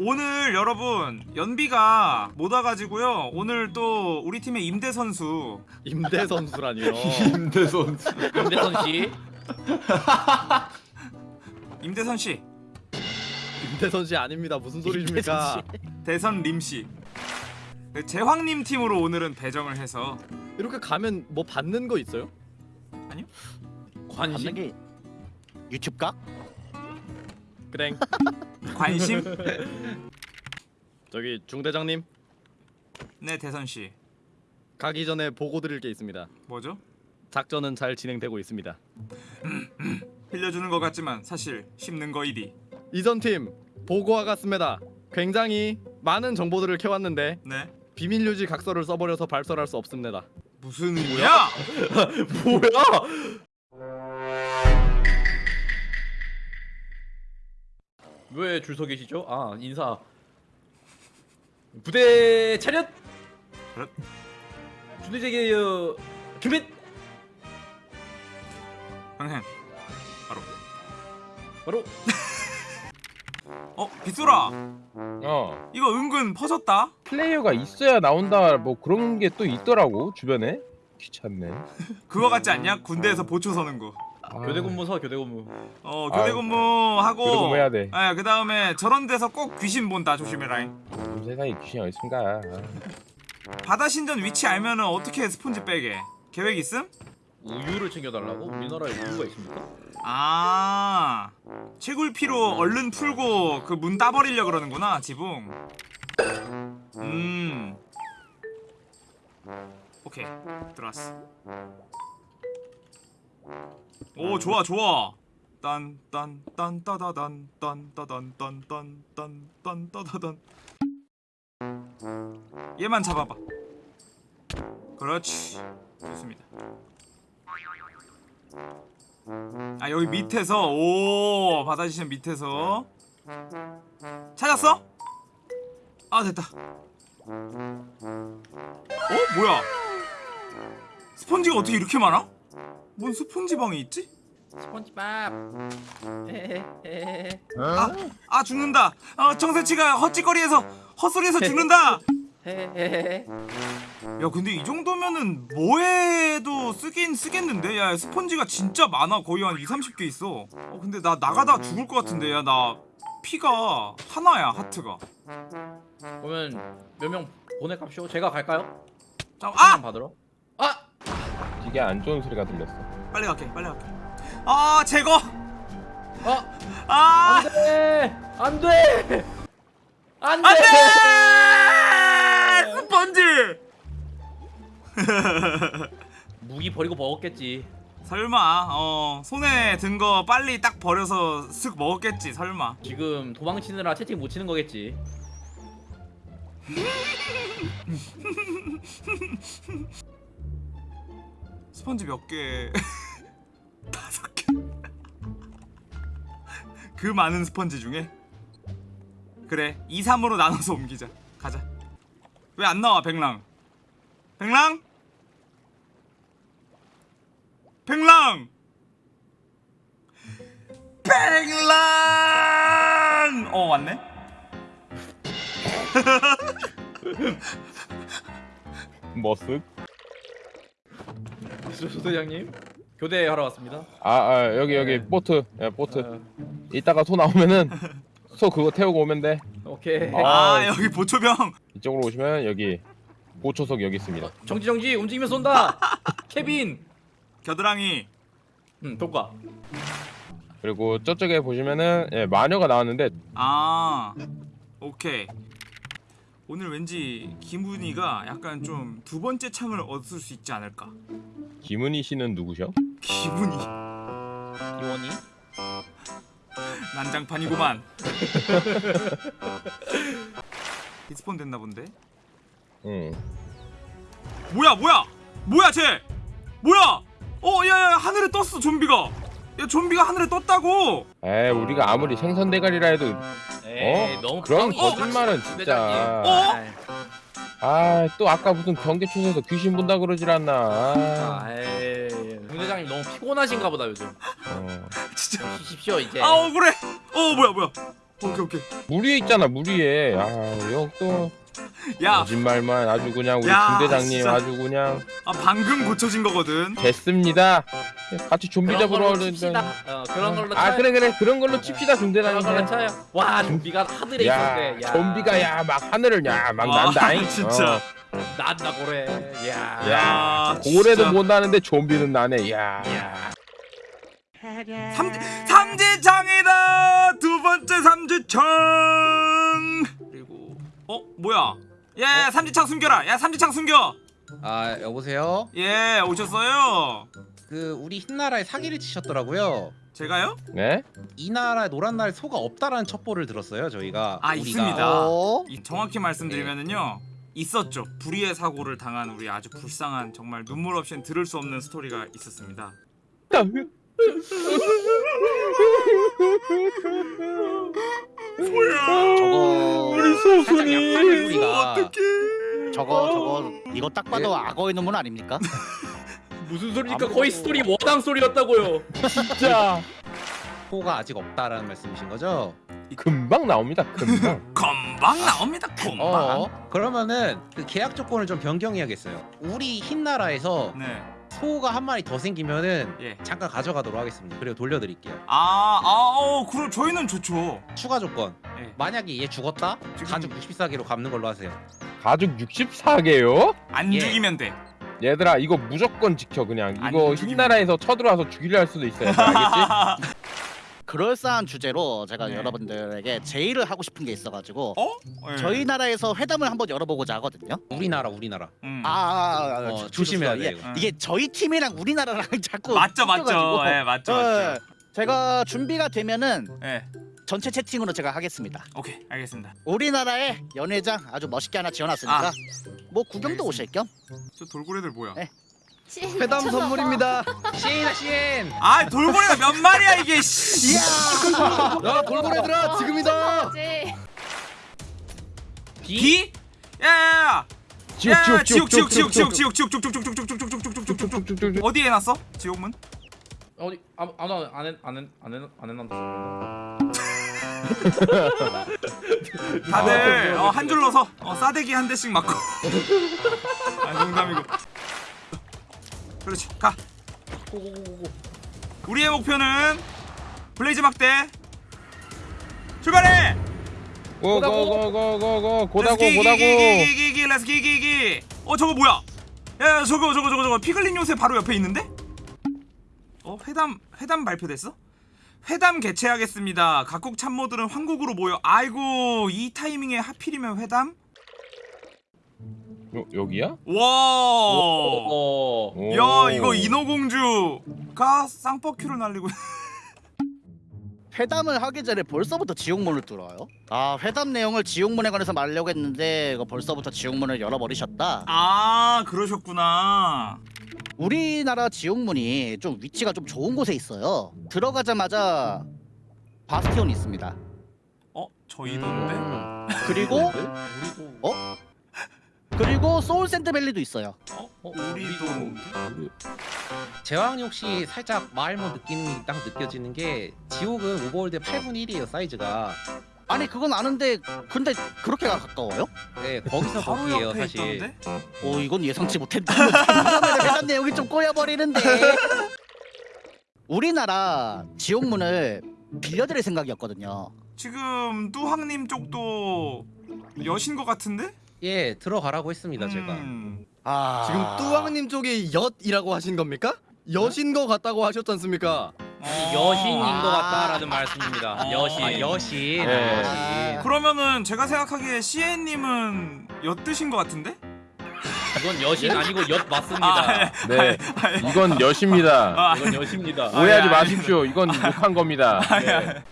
오늘 여러분 연비가 못 와가지고요 오늘 또 우리 팀의 임대 선수 임대 선수라니요. 임대 선수. 임대선 씨. 임대선 씨 임대선 씨 아닙니다. 무슨 소리십니까? 대선 림씨 그 제황님 팀으로 오늘은 배정을 해서 이렇게 가면 뭐 받는 거 있어요? 관심. 게 유튜브 각? 그래. 관심 저기 중대장님 네 대선 씨 가기 전에 보고 드릴 게 있습니다. 뭐죠 작전은 잘 진행되고 있습니다. 빌려주는 것 같지만 사실 씹는 거 일이 이전 팀 보고와 같습니다. 굉장히 많은 정보들을 캐왔는데 네 비밀 유지 각서를 써버려서 발설할 수 없습니다. 무슨 의미야 뭐야? 왜 줄 서 계시죠? 아 인사. 부대 차렷. 차렷. 준비제게 어, 준비. 형행 바로 바로 어 빗소라 어 이거 은근 퍼졌다 플레이어가 있어야 나온다 뭐 그런 게 또 있더라고 주변에 귀찮네. 그거 같지 않냐 군대에서 보초 서는 거 아, 교대 근무 서 교대 근무. 어 아유, 교대 근무 하고 교대 근무 해야 돼. 아, 그 다음에 저런 데서 꼭 귀신 본다 조심해라 세상에 귀신이 어디 있습니까? 바다 신전 위치 알면은 어떻게 스폰지 빼게 계획 있음? 우유를 챙겨달라고? 우리나라에 우유가 있습니까? 아 채굴피로 얼른 풀고 그 문 따버리려 그러는구나 지붕 음 오케이 들어왔어 오 좋아 좋아. 딴딴딴 따다단 딴따단 딴딴딴 딴 따다단 얘만 잡아봐. 그렇지. 좋습니다. 아 여기 밑에서 오 바다지션 밑에서. 찾았어? 아 됐다. 어? 뭐야? 스펀지가 어떻게 이렇게 많아? 뭔 스펀지 방이 있지? 스펀지밥. 헤헤헤헤. 아, 아 죽는다 아 정세치가 헛짓거리에서 헛소리에서 죽는다. 야 근데 이 정도면은 뭐해도 쓰긴 쓰겠는데 야 스펀지가 진짜 많아 거의 한 2, 30개 있어 어 근데 나 나가다 죽을 것 같은데 야 나 피가 하나야 하트가 그러면 몇 명 보내갑시오. 제가 갈까요? 자, 아! 아! 받으러. 아! 되게 안 좋은 소리가 들렸어. 빨리 갈게 빨리 갈게 아 제거 아! 아 안 돼! 안 돼! 안 돼! 안 돼 스펀지 무기 버리고 먹었겠지. 설마 어 손에 든 거 빨리 딱 버려서 쓱 먹었겠지 설마 지금 도망치느라 채팅 못 치는 거겠지. 스펀지 몇 개? 다섯 개. 그 많은 스펀지 중에 그래 2, 3으로 나눠서 옮기자 가자 왜 안 나와 백랑 백랑? 백랑 백랑 어 왔네 머쓱? 소대장님 교대하러 왔습니다. 아, 아 여기 여기 보트. 야 보트. 이따가 소 나오면은 소 그거 태우고 오면 돼. 오케이. 아. 아 여기 보초병 이쪽으로 오시면 여기 보초석 여기 있습니다. 정지 정지 움직이면 쏜다. 케빈. 겨드랑이 음 독가. 그리고 저쪽에 보시면은 예, 마녀가 나왔는데 아 오케이 오늘 왠지 김훈이가 약간 좀 두 번째 창을 얻을 수 있지 않을까? 김은희 씨는 누구셔? 기분이. 이원이. 난장판이구만. 디스폰 됐나 본데? 응. 뭐야 뭐야? 뭐야 쟤? 뭐야? 어 야야 하늘에 떴어 좀비가 야 좀비가 하늘에 떴다고 에이 우리가 아무리 생선 대가리라 해도 에이, 어? 너무 그런 거짓말은 진짜. 어? 아이, 아또 아까 무슨 경계초소에서 귀신 본다 그러질 않나. 아, 아이, 중대장님 너무 피곤하신가 보다 요즘. 어. 진짜 쉬십시오 이제. 아 억울해 어 뭐야 뭐야 오케이 오케이. 물 위에 있잖아 물 위에. 아 여기 또 야, 거짓말만 아주 그냥 우리 야, 중대장님 진짜. 아주 그냥 아 방금 고쳐진 거거든. 됐습니다. 같이 좀비 잡으러 걸로 오는 칩시다. 어, 그런 걸로 아 쳐요. 그래 그래 그런 걸로 칩시다 그런 걸로 중대장님. 쳐요. 와 좀비가 하늘에 야 있었대. 야. 좀비가 야 막 하늘을 야막 와, 난다잉. 진짜. 어. 난다 고래. 야. 야 진짜. 고래도 못 나는데 좀비는 나네. 야. 삼지 삼지창이다 두 번째 삼지창 어 뭐야 야, 야 삼지창 숨겨라 야 삼지창 숨겨 아 여보세요? 예 오셨어요 그 우리 흰나라에 사기를 치셨더라고요. 제가요 네? 이 나라에 노란 날 소가 없다라는 첩보를 들었어요. 저희가 아, 우리가. 있습니다. 어? 이 정확히 말씀드리면은요 있었죠 불의의 사고를 당한 우리 아주 불쌍한 정말 눈물 없이는 들을 수 없는 스토리가 있었습니다 우리 소순이. 우리가 저거 저거 이거 딱 봐도 악어의 눈물 아닙니까? 무슨 소리니까 거의 스토리 워당 소리였다고요. 진짜 소가 아직 없다라는 말씀이신 거죠? 금방 나옵니다. 금방. 금방 나옵니다 금방 어. 그러면은 그 계약 조건을 좀 변경해야겠어요. 우리 흰나라에서 네 소가 한 마리 더 생기면은 예. 잠깐 가져가도록 하겠습니다. 그리고 돌려드릴게요. 아, 아, 어, 그럼 저희는 좋죠. 추가 조건. 예. 만약에 얘 죽었다? 지금- 가죽 64개로 갚는 걸로 하세요. 가죽 64개요? 안 예. 죽이면 돼. 얘들아 이거 무조건 지켜 그냥 안 이거 죽이면- 흰나라에서 쳐들어와서 죽이려 할 수도 있어 얘들아 알겠지? 그럴싸한 주제로 제가 네. 여러분들에게 제의를 하고 싶은 게 있어가지고 어? 예. 저희 나라에서 회담을 한번 열어보고자 하거든요. 우리나라 우리나라. 음. 아, 아, 아, 어, 저- 조심해야 이게, 돼, 이거. 이게 저희 팀이랑 우리나라랑 자꾸 맞죠, 맞죠. 섞여가지고. 예, 맞죠, 예, 맞죠. 제가 준비가 되면은 예. 전체 채팅으로 제가 하겠습니다. 오케이, 알겠습니다. 우리나라에 연회장 아주 멋있게 하나 지어놨으니까 아. 뭐 구경도 오실 겸. 저 돌고래들 뭐야? 네. 회담 선물입니다. 시엔아 시엔. 아, 돌고래가 몇 마리야 이게? 씨. 야 돌고래들아 지금이다. 비? 야, 야, 야. 지옥 야, 지옥 지옥, 지옥, 지옥, 지옥, 지옥 지옥, 지옥, 지옥, 지옥, 지옥, 지옥, 지옥, 지옥, 지옥, 지옥, 지옥. 지옥 어디에 놨어? 지옥문? 어디 아무 아무 안안안안 해놨다. 다들 어, 한 줄로 서. 어, 싸대기 한 대씩 맞고. 아, 농담이고. 그렇지. 가. 고고고고. 우리의 목표는 블레이즈 막대. 출발해. 고고고고고고 고다고 고다고 기, 기, 기, 기, 기, 렛츠 기, 기, 기. 어 저거 뭐야? 야 저거 저거 저거 저거 피글린 요새 바로 옆에 있는데? 어 회담 회담 발표됐어? 회담 개최하겠습니다. 각국 참모들은 황국으로 모여. 아이고 이 타이밍에 하필이면 회담? 요, 여기야? 와. 어. 오. 야 이거 인어공주가 쌍꺼큐를 날리고. 회담을 하기 전에 벌써부터 지옥문을 뚫어요. 아 회담 내용을 지옥문에 관해서 말하려고 했는데 이거 벌써부터 지옥문을 열어버리셨다. 아 그러셨구나. 우리나라 지옥문이 좀 위치가 좀 좋은 곳에 있어요. 들어가자마자 바스티온이 있습니다. 어 저희던데? 음. 그리고? 그리고 soul sand valley도 있어요. 어 우리도. 제왕이 혹시 살짝 마을모 느낌이 딱 느껴지는 게 지옥은 overworld 8분의 1이에요 사이즈가 아니 그건 아는데 근데 그렇게 가까워요? 네 거기서 옆에 사실 있던데? 오 이건 예상치 못했다. 회담 내용이 좀 꼬여버리는데. 우리나라 지옥문을 빌려드릴 생각이었거든요. 지금 뚜황님 쪽도 여신 것 같은데? 예 들어가라고 했습니다 제가 음. 아 지금 뚜왕님 쪽이 엿이라고 하신 겁니까? 여신 거 같다고 하셨지 않습니까? 어. 여신인 아. 것 같다라는 말씀입니다. 어. 여신. 아 여신 네. 여신 그러면은 제가 생각하기에 CN님은 엿드신 것 같은데? 이건 여신 아니고 엿 맞습니다. 네 이건 여십니다 아, 이건 여신입니다. 오해하지. 마십시오 이건 욕한 겁니다 네.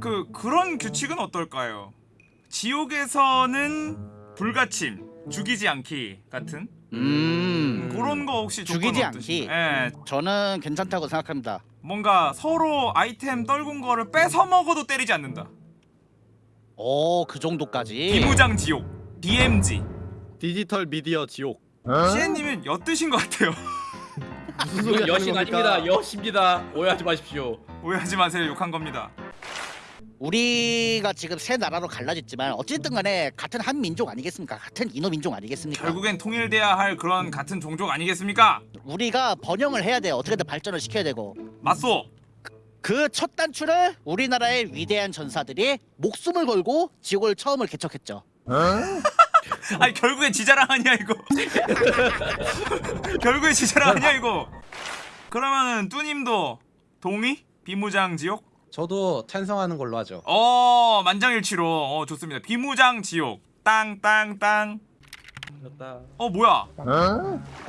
그 그런 규칙은 어떨까요? 지옥에서는 불가침, 죽이지 않기 같은 음 그런 거 혹시 죽이지 않기. 예, 저는 괜찮다고 생각합니다. 뭔가 서로 아이템 떨군 거를 뺏어 먹어도 때리지 않는다. 오 그 정도까지. 비무장 지옥, DMG. 디지털 미디어 지옥. CN님은 엿드신 것 같아요. 무슨 소리 여신? 아닙니다. 여신입니다. 오해하지 마십시오. 오해하지 마세요. 욕한 겁니다. 우리가 지금 세 나라로 갈라졌지만 어쨌든 간에 같은 한 민족 아니겠습니까? 같은 인어 민족 아니겠습니까? 결국엔 통일돼야 할 그런 같은 종족 아니겠습니까? 우리가 번영을 해야 돼요. 어떻게든 발전을 시켜야 되고 맞소. 그 첫 단추를 우리나라의 위대한 전사들이 목숨을 걸고 지옥을 처음을 개척했죠. 아니 결국엔 지자랑 아니야 이거. 결국엔 지자랑 아니야 이거. 그러면은 뚜님도 동의? 비무장 지옥? 저도 찬성하는 걸로 하죠. 어 만장일치로 어 좋습니다. 비무장 지옥. 땅땅땅. 어 뭐야?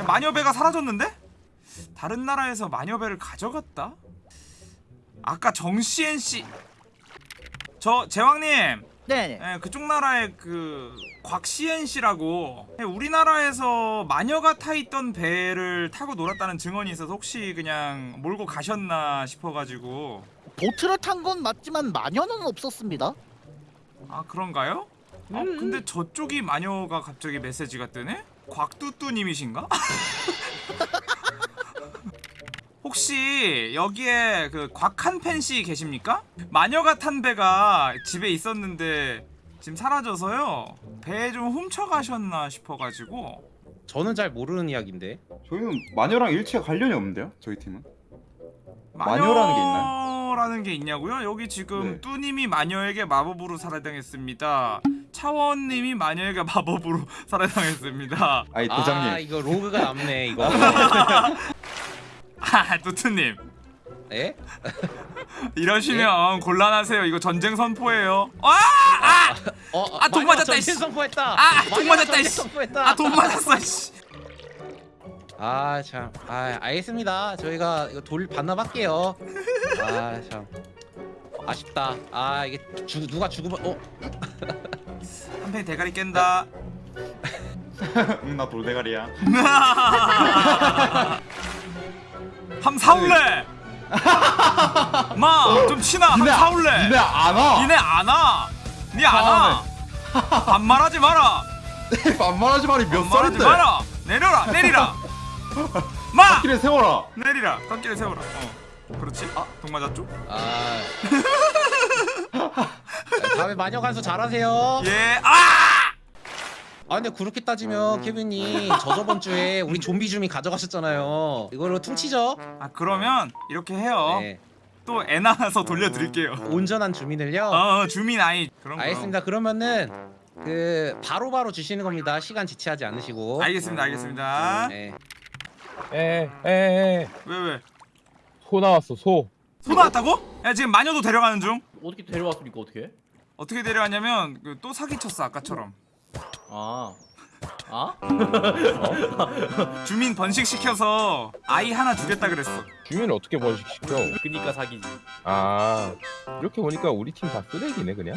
마녀배가 사라졌는데? 다른 나라에서 마녀배를 가져갔다? 아까 정시엔 씨. 저 제왕님, 네. 예, 그쪽 나라의 그 곽시엔 씨라고 예, 우리나라에서 마녀가 타 있던 배를 타고 놀았다는 증언이 있어서 혹시 그냥 몰고 가셨나 싶어가지고 보트를 탄 건 맞지만 마녀는 없었습니다. 아 그런가요? 어 근데 저쪽이 마녀가 갑자기 메시지가 뜨네? 곽뚜뚜님이신가? 혹시 여기에 그 곽한팬 씨 계십니까? 마녀가 탄 배가 집에 있었는데 지금 사라져서요 배좀 훔쳐가셨나 싶어가지고 저는 잘 모르는 이야기인데. 저희는 마녀랑 일체 관련이 없는데요? 저희 팀은? 마녀라는 게 있나요? 마녀라는 게 있냐고요? 여기 지금 네. 뚜님이 마녀에게 마법으로 살해당했습니다. 차원님이 마녀에게 마법으로 살해당했습니다. 아니 아 대장님 이거 로그가 남네 이거. 아, 뚜뚜님 예? 이러시면 곤란하세요. 이거 전쟁 선포예요. 아, 어, 아, 돈 맞았다, 전쟁. 선포했다. 아, 돈 맞았다, 전쟁 이씨. 선포했다. 아, 돈 맞았어. 씨. 아 참, 아 알겠습니다. 저희가 이거 돌 반납할게요. 아 참, 아쉽다. 아 이게 죽 누가 죽으면 어 한팬 대가리 깬다. 응 나 돌대가리야 함 사올래. 마, 좀 치나. 함 사올래. 니네 안 와 니네 안 와. 니안 와. 반말하지 마라. 반말하지 마리 몇 반말하지 살인데 마라. 내려라. 내 마. 길에 세워라 내리라. 꺾기를 세워라. 어. 그렇지. 아, 동 맞았죠? 아. 다음에 마녀 간수 잘하세요. 예. 아! 아 근데 그렇게 따지면 케빈이 저 저번 주에 우리 좀비 주민 가져가셨잖아요. 이걸로 퉁치죠? 아, 그러면 이렇게 해요. 네. 또애 낳아서 돌려드릴게요. 온전한 주민을요. 어, 주민 아이 그런 거. 알겠습니다. 그러면은 그 바로 바로 주시는 겁니다. 시간 지체하지 않으시고. 알겠습니다. 알겠습니다. 네. 에에에 왜 왜? 소 나왔어 소. 소 나왔다고? 야 지금 마녀도 데려가는 중. 어떻게 데려왔습니까? 어떻게? 어떻게 데려왔냐면 그, 또 사기쳤어 아까처럼. 아. 아? 주민 번식시켜서 아이 하나 주겠다 그랬어. 주민을 어떻게 번식시켜? 그니까 사기지. 아 이렇게 보니까 우리 팀 다 쓰레기네 그냥.